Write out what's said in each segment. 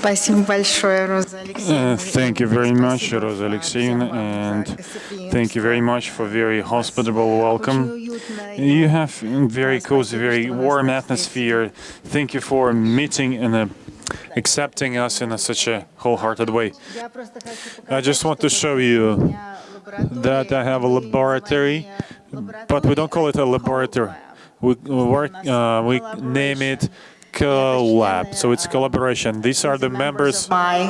Спасибо большое, Роза Uh, Алексеевна. thank you very much, Спасибо Rosa вам Alexeyevna, всем вам and за гостеприимство. thank you very much for very hospitable Очень welcome. уютно и You have a very cozy, спасибо, very что вы warm нас atmosphere. Thank you for meeting and uh, accepting us in a, such a wholehearted way. Я просто хочу I показать, just want to что show вот you у меня лаборатория, that I have a и laboratory, название but we don't call it a лаборатории, laboratory. We work, uh, we name it collab, so it's collaboration. These are the members. my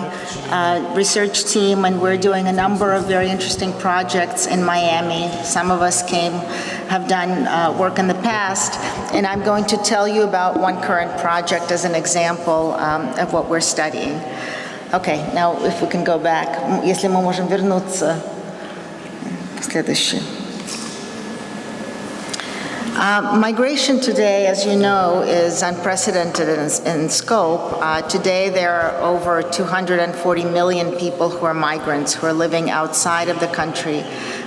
uh, research team, and we're doing a number of very interesting projects in Miami. Some of us came, have done uh, work in the past, and I'm going to tell you about one current project as an example um, of what we're studying. Okay, now if we can go back, М, если мы можем вернуться к следующей. Uh, Migration today, as you know, is unprecedented in, in scope. Uh, today, there are over 240 million people who are migrants, who are living outside of the country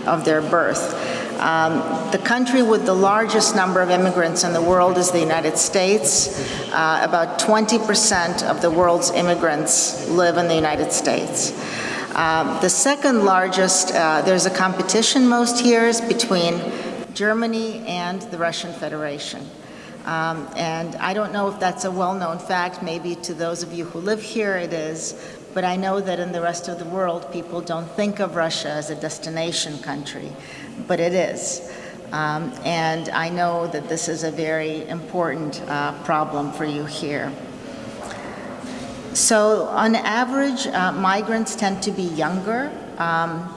of their birth. Um, the country with the largest number of immigrants in the world is the United States. Uh, about 20% of the world's immigrants live in the United States. Um, the second largest, uh, there's a competition most years between Germany and the Russian Federation. Um, and I don't know if that's a well-known fact, maybe to those of you who live here it is, but I know that in the rest of the world people don't think of Russia as a destination country, but it is. Um, and I know that this is a very important uh, problem for you here. So on average, uh, migrants tend to be younger, um,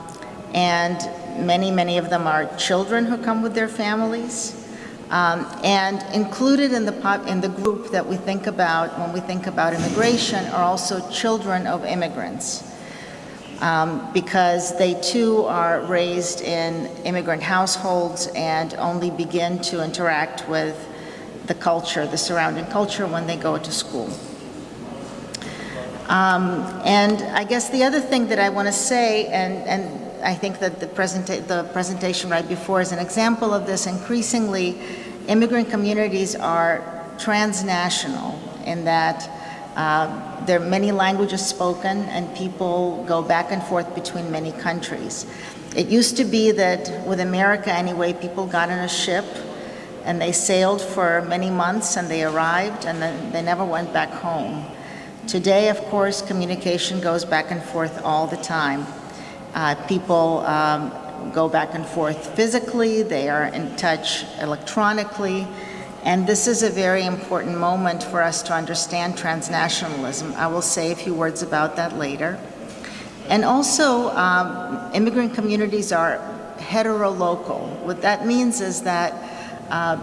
and many, many of them are children who come with their families. Um, and included in the, pop, in the group that we think about when we think about immigration are also children of immigrants. Um, because they too are raised in immigrant households and only begin to interact with the culture, the surrounding culture, when they go to school. Um, and I guess the other thing that I want to say, and, and I think that the, presenta the presentation right before is an example of this, increasingly immigrant communities are transnational in that uh, there are many languages spoken and people go back and forth between many countries. It used to be that with America anyway, people got on a ship and they sailed for many months and they arrived and then they never went back home. Today, of course, communication goes back and forth all the time. Uh, people um, go back and forth physically, they are in touch electronically, and this is a very important moment for us to understand transnationalism. I will say a few words about that later. And also, um, immigrant communities are heterolocal. What that means is that uh,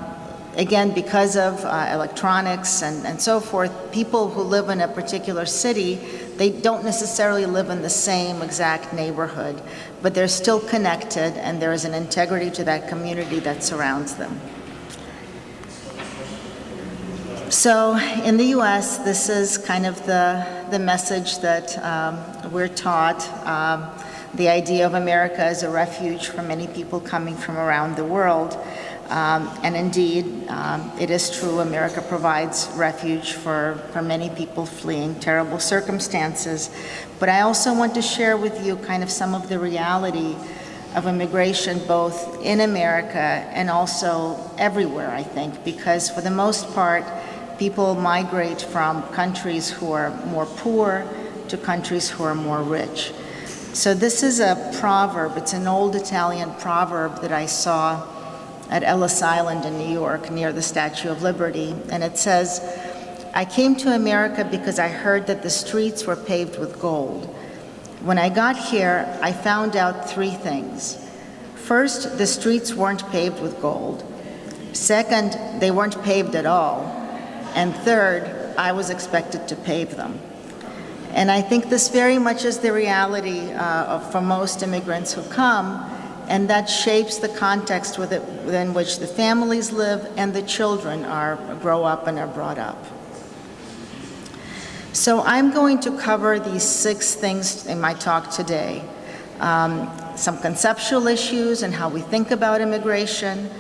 again, because of uh, electronics and, and so forth, people who live in a particular city, they don't necessarily live in the same exact neighborhood, but they're still connected and there is an integrity to that community that surrounds them. So in the US, this is kind of the, the message that um, we're taught. Um, the idea of America as a refuge for many people coming from around the world. Um, and indeed, um, it is true, America provides refuge for, for many people fleeing terrible circumstances. But I also want to share with you kind of some of the reality of immigration both in America and also everywhere, I think, because for the most part, people migrate from countries who are more poor to countries who are more rich. So this is a proverb, it's an old Italian proverb that I saw at Ellis Island in New York near the Statue of Liberty, and it says, I came to America because I heard that the streets were paved with gold. When I got here, I found out three things. First, the streets weren't paved with gold. Second, they weren't paved at all. And third, I was expected to pave them. And I think this very much is the reality uh, for most immigrants who come, and that shapes the context within which the families live and the children are, grow up and are brought up. So I'm going to cover these six things in my talk today. Um, some conceptual issues and how we think about immigration,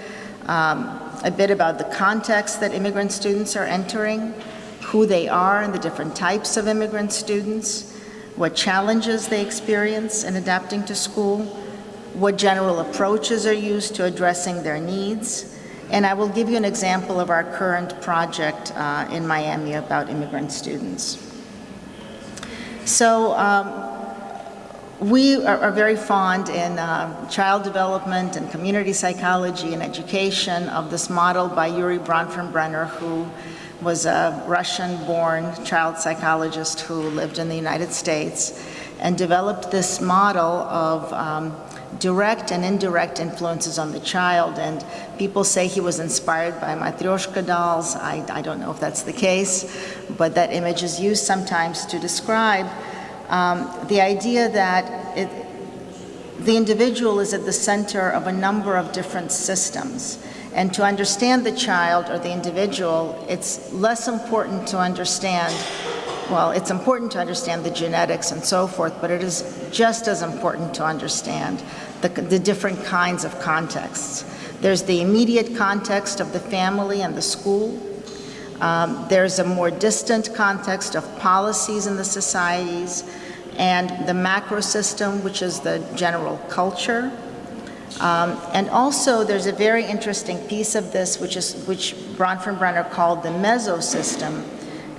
um, a bit about the context that immigrant students are entering, who they are and the different types of immigrant students, what challenges they experience in adapting to school, what general approaches are used to addressing their needs, and I will give you an example of our current project uh, in Miami about immigrant students. So um, we are, are, very fond in uh, child development and community psychology and education of this model by Urie Bronfenbrenner, who was a Russian-born child psychologist who lived in the United States and developed this model of um, direct and indirect influences on the child. And people say he was inspired by Matryoshka dolls. I, I don't know if that's the case, but that image is used sometimes to describe um, the idea that it, the individual is at the center of a number of different systems. And to understand the child or the individual, it's less important to understand, well, it's important to understand the genetics and so forth, but it is just as important to understand the, the different kinds of contexts. There's the immediate context of the family and the school. Um, there's a more distant context of policies in the societies and the macro system, which is the general culture. Um, and also, there's a very interesting piece of this, which is which Bronfenbrenner called the mesosystem,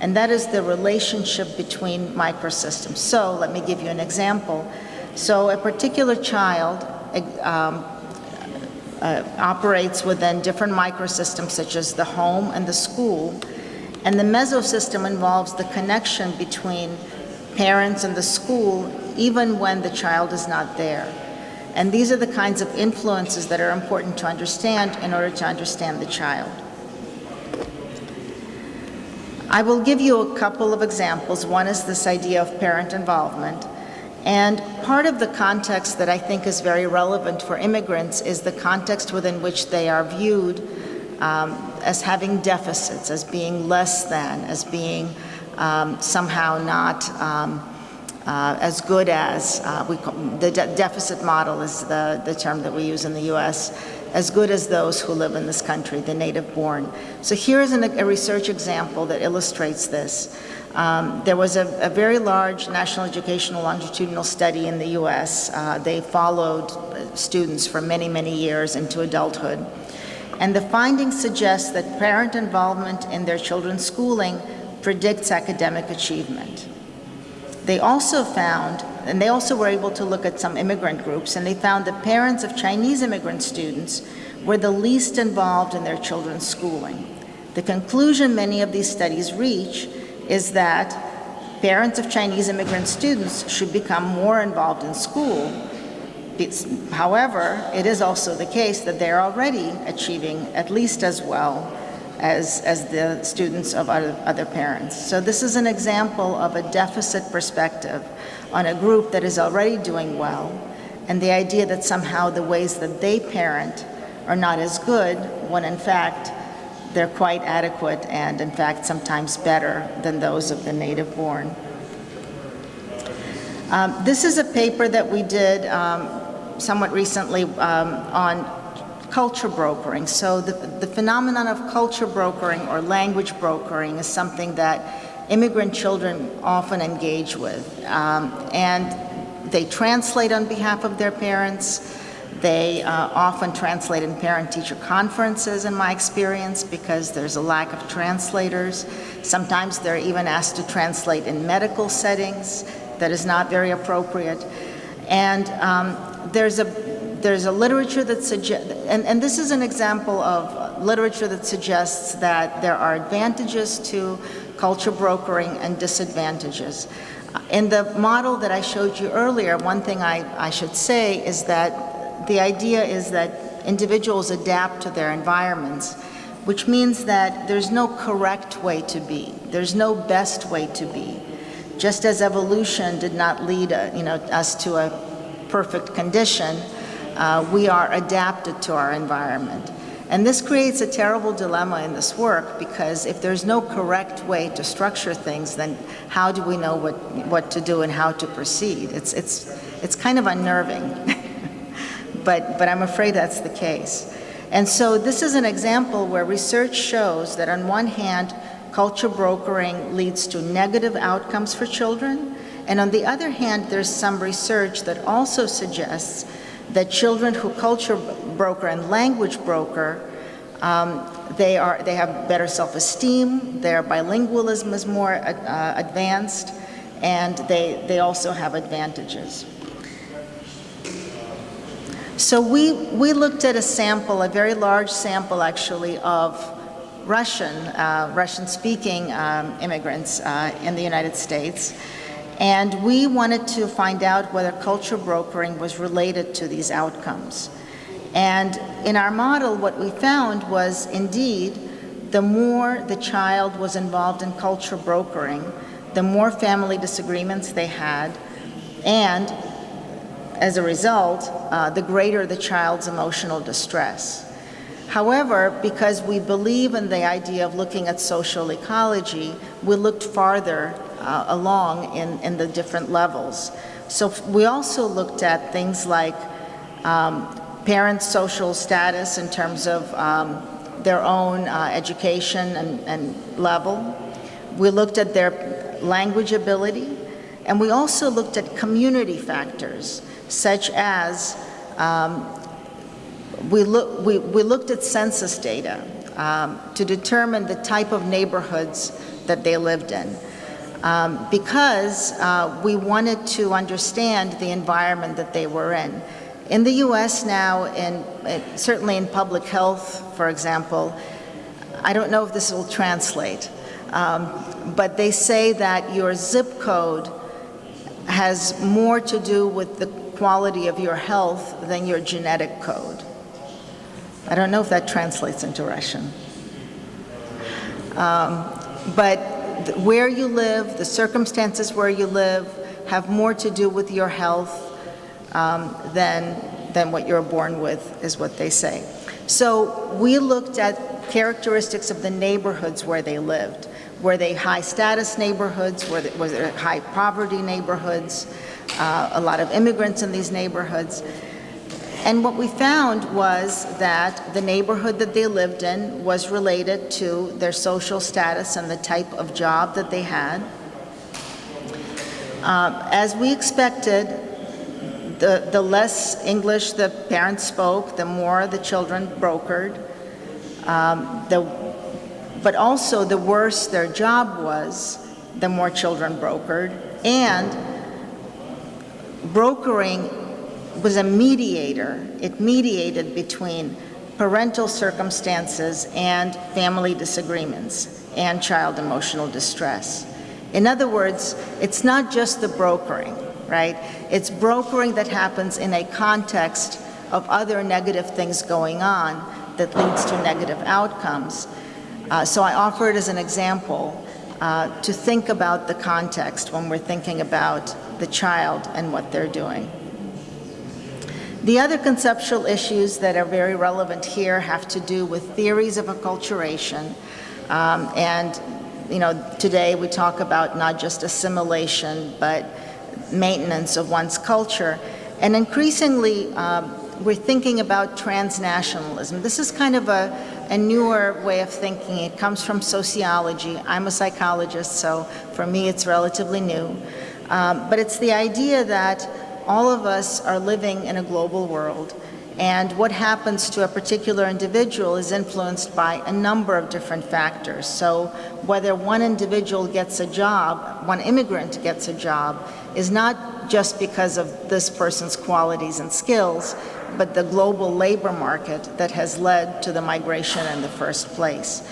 and that is the relationship between microsystems. So, let me give you an example. So, a particular child um, uh, operates within different microsystems, such as the home and the school, and the mesosystem involves the connection between parents and the school, even when the child is not there. And these are the kinds of influences that are important to understand in order to understand the child. I will give you a couple of examples. One is this idea of parent involvement. And part of the context that I think is very relevant for immigrants is the context within which they are viewed um, as having deficits, as being less than, as being um, somehow not um, uh, as good as, uh, we, the de deficit model is the, the term that we use in the US, as good as those who live in this country, the native born. So here's an, a research example that illustrates this. Um, there was a, a, very large national educational longitudinal study in the US. Uh, they followed students for many, many years into adulthood. And the findings suggest that parent involvement in their children's schooling predicts academic achievement. They also found, and they also were able to look at some immigrant groups, and they found that parents of Chinese immigrant students were the least involved in their children's schooling. The conclusion many of these studies reach is that parents of Chinese immigrant students should become more involved in school. It's, however, it is also the case that they're already achieving at least as well as, as the students of other, other parents. So this is an example of a deficit perspective on a group that is already doing well, and the idea that somehow the ways that they parent are not as good, when in fact they're quite adequate and in fact sometimes better than those of the native born. Um, this is a paper that we did um, somewhat recently um, on culture brokering. So the, the phenomenon of culture brokering or language brokering is something that immigrant children often engage with. Um, and they translate on behalf of their parents. They uh, often translate in parent-teacher conferences, in my experience, because there's a lack of translators. Sometimes they're even asked to translate in medical settings that is not very appropriate. And um, there's a there's a literature that suggests, and, and this is an example of literature that suggests that there are advantages to culture brokering and disadvantages. In the model that I showed you earlier, one thing I, I should say is that the idea is that individuals adapt to their environments, which means that there's no correct way to be. There's no best way to be. Just as evolution did not lead a, you know, us to a perfect condition, uh, we are adapted to our environment. And this creates a terrible dilemma in this work because if there's no correct way to structure things, then how do we know what, what to do and how to proceed? It's, it's, it's kind of unnerving, but, but I'm afraid that's the case. And so this is an example where research shows that on one hand, culture brokering leads to negative outcomes for children. And on the other hand, there's some research that also suggests that children who culture broker and language broker, um, they, are, they have better self-esteem, their bilingualism is more uh, advanced, and they, they also have advantages. So we, we looked at a sample, a very large sample actually, of Russian, uh, Russian-speaking um, immigrants uh, in the United States. And we wanted to find out whether culture brokering was related to these outcomes. And in our model, what we found was indeed, the more the child was involved in culture brokering, the more family disagreements they had, and as a result, uh, the greater the child's emotional distress. However, because we believe in the idea of looking at social ecology, we looked farther uh, along in, in the different levels. So we also looked at things like um, parents' social status in terms of um, their own uh, education and, and level. We looked at their language ability, and we also looked at community factors such as um, we, look, we, we, looked at census data um, to determine the type of neighborhoods that they lived in. Um, because uh, we wanted to understand the environment that they were in. In the US now, in, certainly in public health, for example, I don't know if this will translate, um, but they say that your zip code has more to do with the quality of your health than your genetic code. I don't know if that translates into Russian. Um, but where you live, the circumstances where you live, have more to do with your health um, than, than what you're born with, is what they say. So we looked at characteristics of the neighborhoods where they lived. Were they high status neighborhoods? Were they, was it high poverty neighborhoods? Uh, a lot of immigrants in these neighborhoods. And what we found was that the neighborhood that they lived in was related to their social status and the type of job that they had. Um, as we expected, the, the less English the parents spoke, the more the children brokered. Um, the, but also the worse their job was, the more children brokered. And brokering was a mediator. It mediated between parental circumstances and family disagreements and child emotional distress. In other words, it's not just the brokering, right? It's brokering that happens in a context of other negative things going on that leads to negative outcomes. Uh, so I offer it as an example uh, to think about the context when we're thinking about the child and what they're doing. The other conceptual issues that are very relevant here have to do with theories of acculturation. Um, and, you know, today we talk about not just assimilation, but maintenance of one's culture. And increasingly, um, we're thinking about transnationalism. This is kind of a, a newer way of thinking. It comes from sociology. I'm a psychologist, so for me it's relatively new. Um, but it's the idea that all of us are living in a global world and what happens to a particular individual is influenced by a number of different factors. So whether one individual gets a job, one immigrant gets a job, is not just because of this person's qualities and skills, but the global labor market that has led to the migration in the first place.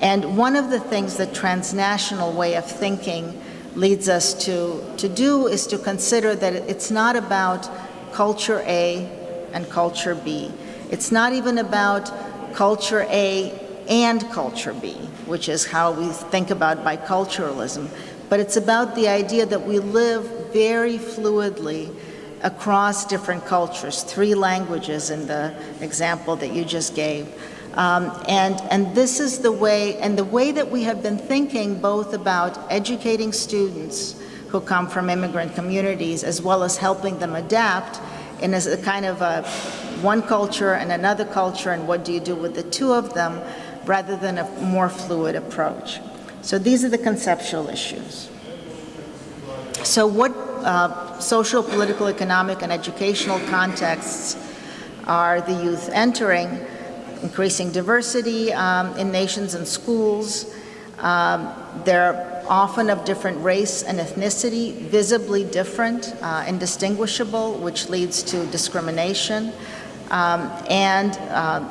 And one of the things the transnational way of thinking leads us to, to do is to consider that it's not about culture A and culture B. It's not even about culture A and culture B, which is how we think about biculturalism, but it's about the idea that we live very fluidly across different cultures, three languages in the example that you just gave. Um, and, and this is the way, and the way that we have been thinking both about educating students who come from immigrant communities as well as helping them adapt in as a kind of a one culture and another culture and what do you do with the two of them rather than a more fluid approach. So these are the conceptual issues. So what uh, social, political, economic, and educational contexts are the youth entering? Increasing diversity um, in nations and schools. Um, they're often of different race and ethnicity, visibly different, uh, indistinguishable, which leads to discrimination. Um, and uh,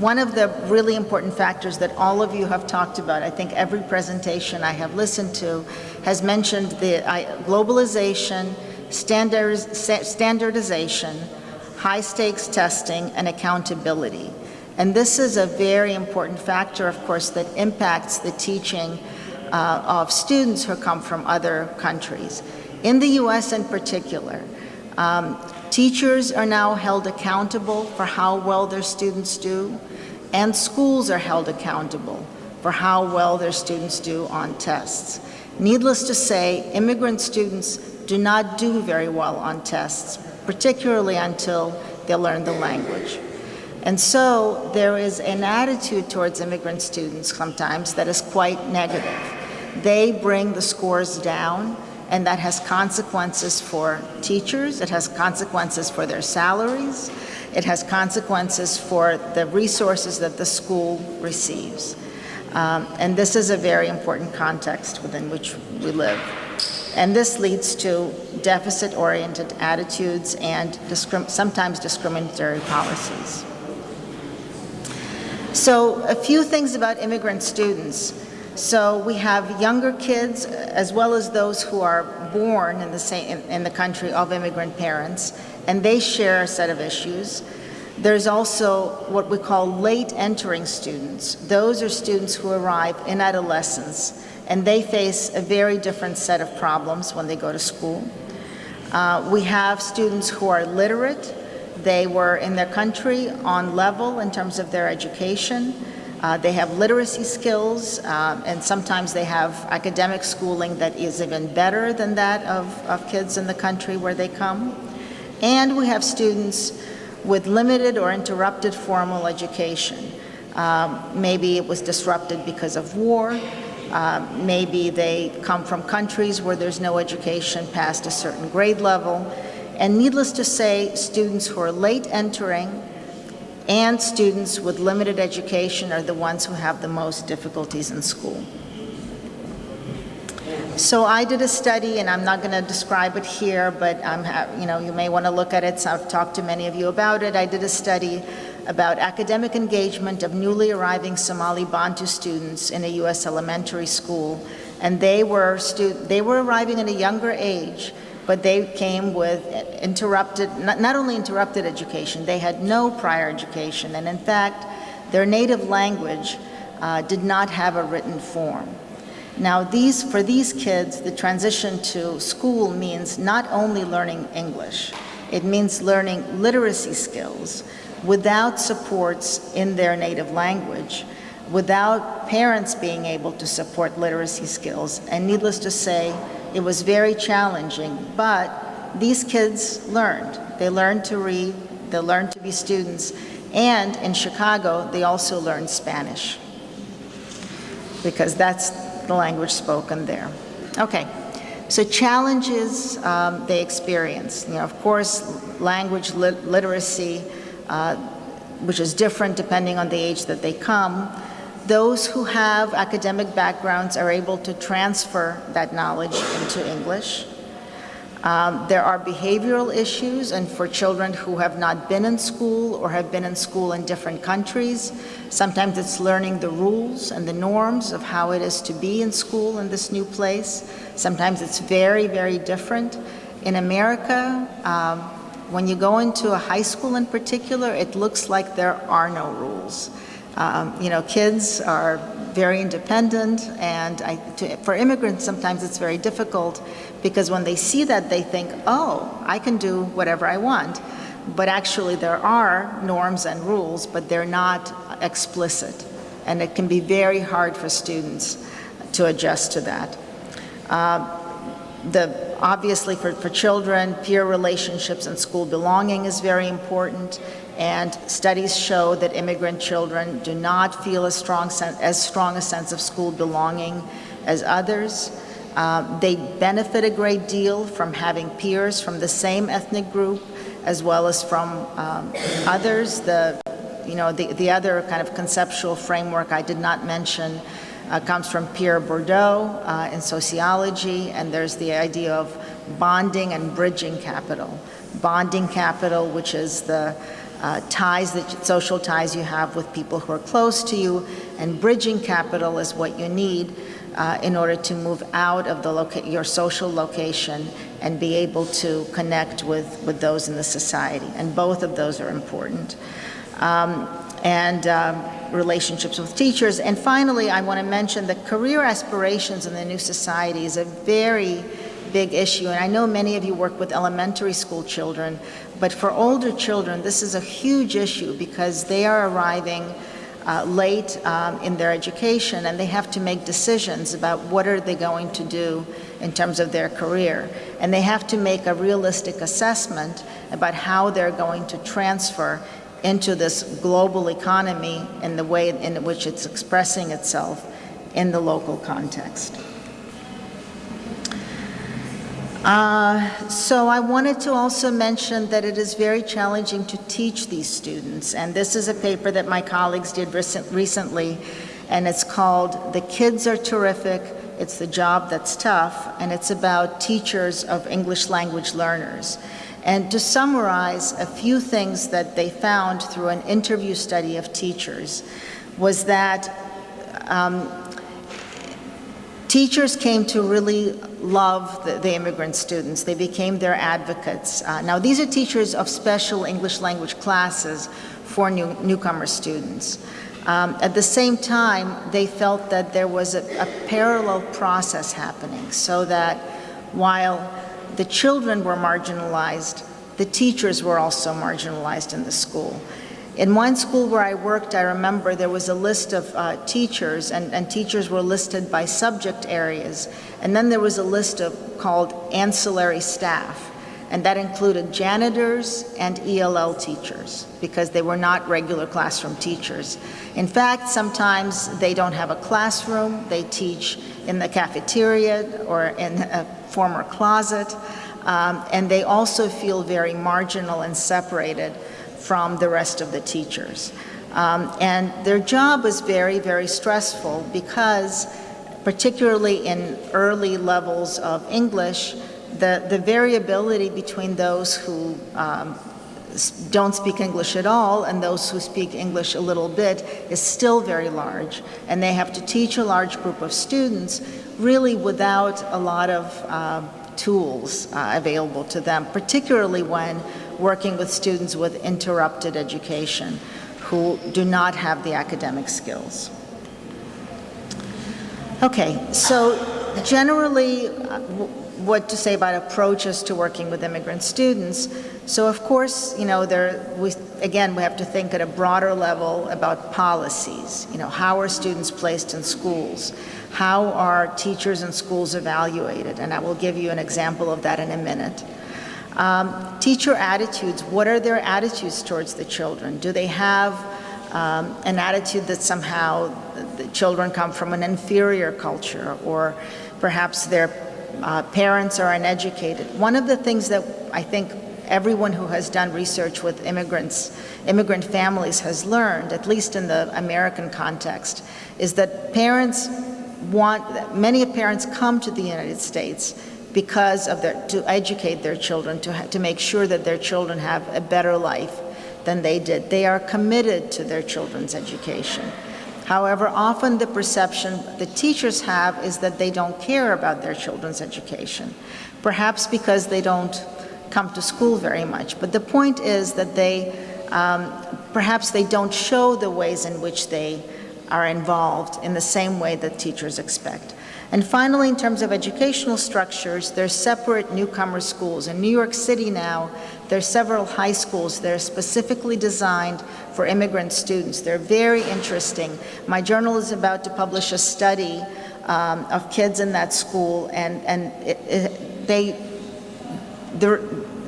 one of the really important factors that all of you have talked about, I think every presentation I have listened to has mentioned the globalization, standardization, high stakes testing, and accountability. And this is a very important factor, of course, that impacts the teaching uh, of students who come from other countries. In the U.S. in particular, um, teachers are now held accountable for how well their students do, and schools are held accountable for how well their students do on tests. Needless to say, immigrant students do not do very well on tests, particularly until they learn the language. And so there is an attitude towards immigrant students sometimes that is quite negative. They bring the scores down, and that has consequences for teachers, it has consequences for their salaries, it has consequences for the resources that the school receives. Um, and this is a very important context within which we live. And this leads to deficit-oriented attitudes and discrim sometimes discriminatory policies. So a few things about immigrant students. So we have younger kids as well as those who are born in the, same, in, the country of immigrant parents, and they share a set of issues. There's also what we call late entering students. Those are students who arrive in adolescence, and they face a very different set of problems when they go to school. Uh, we have students who are literate, they were in their country on level in terms of their education. Uh, they have literacy skills, uh, and sometimes they have academic schooling that is even better than that of, of kids in the country where they come. And we have students with limited or interrupted formal education. Um, maybe it was disrupted because of war. Uh, maybe they come from countries where there's no education past a certain grade level. And needless to say, students who are late entering and students with limited education are the ones who have the most difficulties in school. So I did a study, and I'm not going to describe it here, but I'm you know, you may want to look at it. So I've talked to many of you about it. I did a study about academic engagement of newly arriving Somali Bantu students in a U.S. elementary school. And they were, they were arriving at a younger age, but they came with interrupted, not, only interrupted education, they had no prior education, and in fact, their native language uh, did not have a written form. Now, these, for these kids, the transition to school means not only learning English, it means learning literacy skills without supports in their native language, without parents being able to support literacy skills. And needless to say, it was very challenging, but these kids learned. They learned to read, they learned to be students, and in Chicago, they also learned Spanish because that's the language spoken there. Okay, so challenges um, they experience. You know, of course, language lit literacy, uh, which is different depending on the age that they come, those who have academic backgrounds are able to transfer that knowledge into English. Um, there are behavioral issues, and for children who have not been in school or have been in school in different countries, sometimes it's learning the rules and the norms of how it is to be in school in this new place. Sometimes it's very, very different. In America, um, when you go into a high school in particular, it looks like there are no rules. Um, you know, kids are very independent, and I, to, for immigrants, sometimes it's very difficult because when they see that, they think, oh, I can do whatever I want. But actually, there are norms and rules, but they're not explicit. And it can be very hard for students to adjust to that. Uh, the, obviously, for, for children, peer relationships and school belonging is very important. And studies show that immigrant children do not feel as strong, as strong a sense of school belonging as others. Uh, They benefit a great deal from having peers from the same ethnic group as well as from um, others. The, you know, the, the other kind of conceptual framework I did not mention uh, comes from Pierre Bourdieu uh, in sociology, and there's the idea of bonding and bridging capital. Bonding capital, which is the uh, ties, that social ties you have with people who are close to you, and bridging capital is what you need uh, in order to move out of the your social location and be able to connect with, with those in the society. And both of those are important. Um, and um, relationships with teachers. And finally, I want to mention that career aspirations in the new society is a very big issue. And I know many of you work with elementary school children, but for older children, this is a huge issue because they are arriving uh, late um, in their education and they have to make decisions about what are they going to do in terms of their career. And they have to make a realistic assessment about how they're going to transfer into this global economy and the way in which it's expressing itself in the local context. Uh, so I wanted to also mention that it is very challenging to teach these students, and this is a paper that my colleagues did recent, recently, and it's called The Kids Are Terrific, It's the Job That's Tough, and it's about teachers of English language learners. And to summarize a few things that they found through an interview study of teachers was that um, teachers came to really love the, the, immigrant students. They became their advocates. Uh, now, these are teachers of special English language classes for new, newcomer students. Um, at the same time, they felt that there was a, a parallel process happening so that while the children were marginalized, the teachers were also marginalized in the school. In one school where I worked, I remember there was a list of uh, teachers, and, and, teachers were listed by subject areas. And then there was a list of called ancillary staff, and that included janitors and ELL teachers, because they were not regular classroom teachers. In fact, sometimes they don't have a classroom, they teach in the cafeteria or in a former closet, um, and they also feel very marginal and separated from the rest of the teachers. Um, and their job was very, very stressful because, particularly in early levels of English, the, the variability between those who um, don't speak English at all and those who speak English a little bit is still very large. And they have to teach a large group of students really without a lot of uh, tools uh, available to them, particularly when working with students with interrupted education who do not have the academic skills. Okay, so generally, uh, what to say about approaches to working with immigrant students. So of course, you know, there, we, again, we have to think at a broader level about policies. You know, how are students placed in schools? How are teachers and schools evaluated? And I will give you an example of that in a minute. Um, teacher attitudes, what are their attitudes towards the children? Do they have um, an attitude that somehow the children come from an inferior culture or perhaps their uh, parents are uneducated. One of the things that I think everyone who has done research with immigrants, immigrant families has learned, at least in the American context, is that parents want, many parents come to the United States because of their, to educate their children, to, to make sure that their children have a better life than they did. They are committed to their children's education. However, often the perception the teachers have is that they don't care about their children's education, perhaps because they don't come to school very much. But the point is that they, um, perhaps they don't show the ways in which they are involved in the same way that teachers expect. And finally, in terms of educational structures, there's separate newcomer schools. In New York City now, there are several high schools that are specifically designed for immigrant students. They're very interesting. My journal is about to publish a study um, of kids in that school, and, and it, it, they, the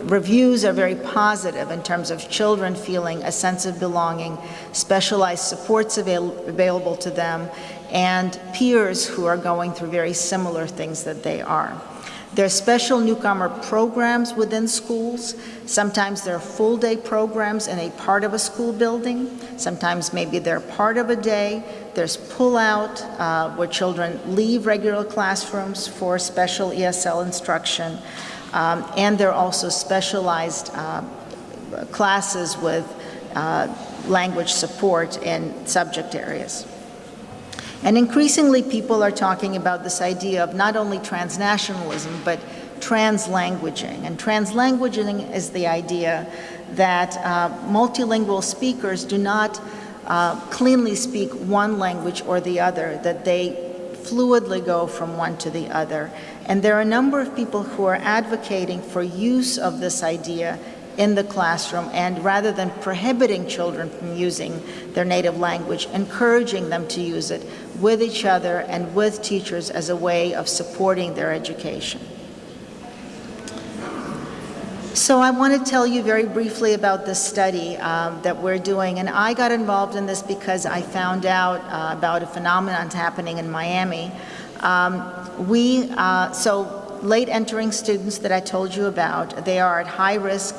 reviews are very positive in terms of children feeling a sense of belonging, specialized supports avail available to them, and peers who are going through very similar things that they are. There are special newcomer programs within schools. Sometimes there are full-day programs in a part of a school building. Sometimes maybe they're part of a day. There's pull-out uh, where children leave regular classrooms for special ESL instruction. Um, and there are also specialized uh, classes with uh, language support in subject areas. And increasingly, people are talking about this idea of not only transnationalism, but translanguaging. And translanguaging is the idea that uh, multilingual speakers do not uh, cleanly speak one language or the other, that they fluidly go from one to the other. And there are a number of people who are advocating for use of this idea in the classroom and rather than prohibiting children from using their native language, encouraging them to use it with each other and with teachers as a way of supporting their education. So I want to tell you very briefly about this study um, that we're doing, and I got involved in this because I found out uh, about a phenomenon happening in Miami. Um, we, uh, so late entering students that I told you about, they are at high risk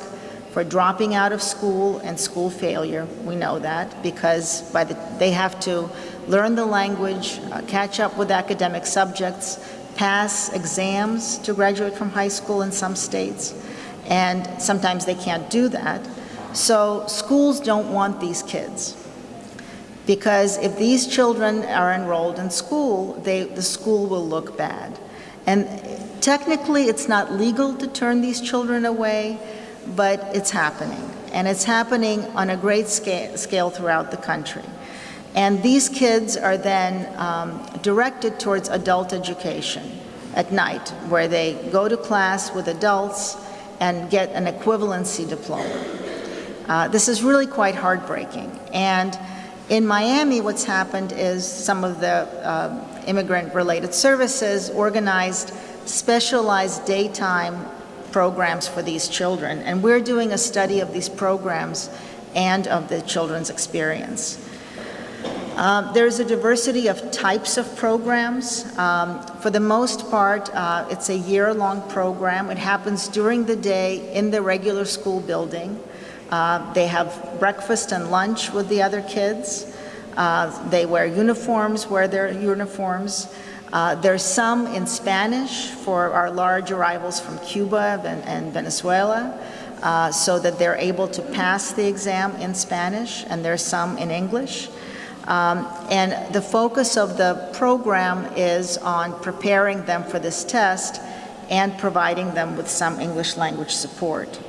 for dropping out of school and school failure. We know that because by the, they have to learn the language, uh, catch up with academic subjects, pass exams to graduate from high school in some states, and sometimes they can't do that. So schools don't want these kids because if these children are enrolled in school, they, the school will look bad. And technically, it's not legal to turn these children away, but it's happening. And it's happening on a great scale, scale throughout the country. And these kids are then um, directed towards adult education at night, where they go to class with adults and get an equivalency diploma. Uh, this is really quite heartbreaking. And in Miami, what's happened is some of the uh, immigrant-related services organized specialized daytime programs for these children. And we're doing a study of these programs and of the children's experience. Um, there's a diversity of types of programs. Um, for the most part, uh, it's a year-long program. It happens during the day in the regular school building. Uh, they have breakfast and lunch with the other kids. Uh, they wear uniforms, wear their uniforms. Uh, there's some in Spanish for our large arrivals from Cuba and, and Venezuela, uh, so that they're able to pass the exam in Spanish, and there's some in English. Um, and the focus of the program is on preparing them for this test and providing them with some English language support.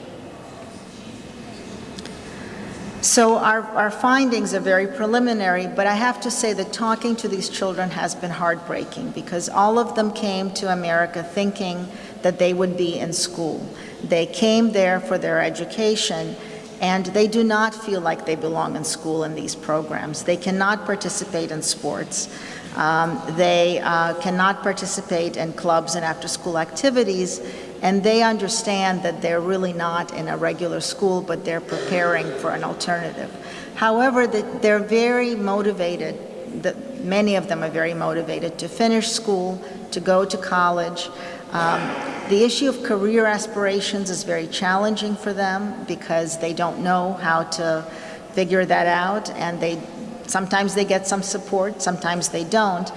So our, our findings are very preliminary, but I have to say that talking to these children has been heartbreaking because all of them came to America thinking that they would be in school. They came there for their education and they do not feel like they belong in school in these programs. They cannot participate in sports. Um, they uh, cannot participate in clubs and after-school activities and they understand that they're really not in a regular school, but they're preparing for an alternative. However, they're very motivated, many of them are very motivated to finish school, to go to college. Um, the issue of career aspirations is very challenging for them because they don't know how to figure that out and they sometimes they get some support, sometimes they don't.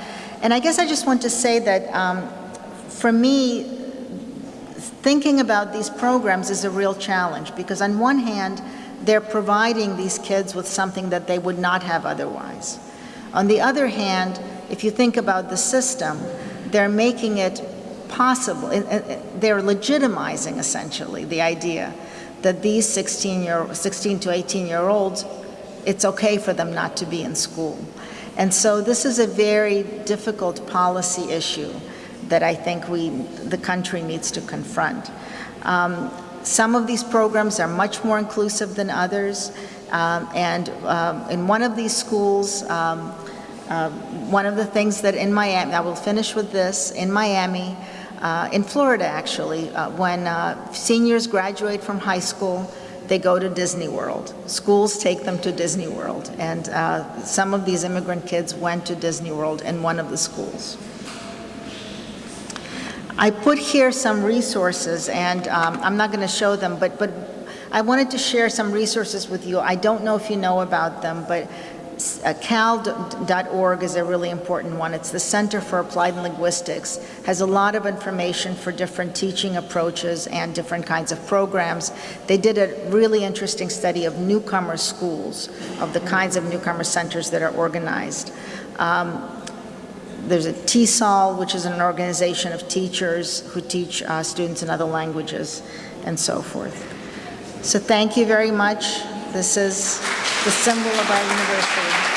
And I guess I just want to say that um, for me, thinking about these programs is a real challenge because on one hand, they're providing these kids with something that they would not have otherwise. On the other hand, if you think about the system, they're making it possible, they're legitimizing essentially the idea that these 16, year, 16 to 18 year olds, it's okay for them not to be in school. And so this is a very difficult policy issue that I think we, the country needs to confront. Um, some of these programs are much more inclusive than others, um, and um, in one of these schools, um, uh, one of the things that in Miami, I will finish with this, in Miami, uh, in Florida actually, uh, when uh, seniors graduate from high school, they go to Disney World. Schools take them to Disney World, and uh, some of these immigrant kids went to Disney World in one of the schools. I put here some resources, and um, I'm not going to show them, but, but I wanted to share some resources with you. I don't know if you know about them, but uh, cal.org is a really important one. It's the Center for Applied Linguistics. has a lot of information for different teaching approaches and different kinds of programs. They did a really interesting study of newcomer schools, of the kinds of newcomer centers that are organized. Um, there's a TESOL, which is an organization of teachers who teach uh, students in other languages, and so forth. So thank you very much. This is the symbol of our university.